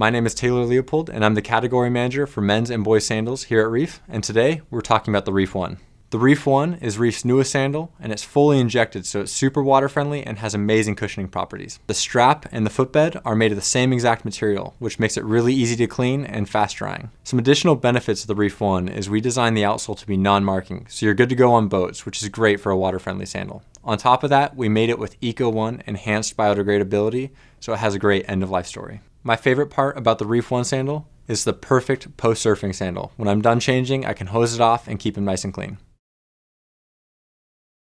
My name is Taylor Leopold and I'm the category manager for men's and boys sandals here at Reef and today we're talking about the Reef 1. The Reef 1 is Reef's newest sandal and it's fully injected so it's super water friendly and has amazing cushioning properties. The strap and the footbed are made of the same exact material which makes it really easy to clean and fast drying. Some additional benefits of the Reef 1 is we designed the outsole to be non-marking so you're good to go on boats which is great for a water friendly sandal. On top of that we made it with Eco 1 enhanced biodegradability so it has a great end of life story. My favorite part about the Reef 1 sandal is the perfect post surfing sandal. When I'm done changing I can hose it off and keep them nice and clean.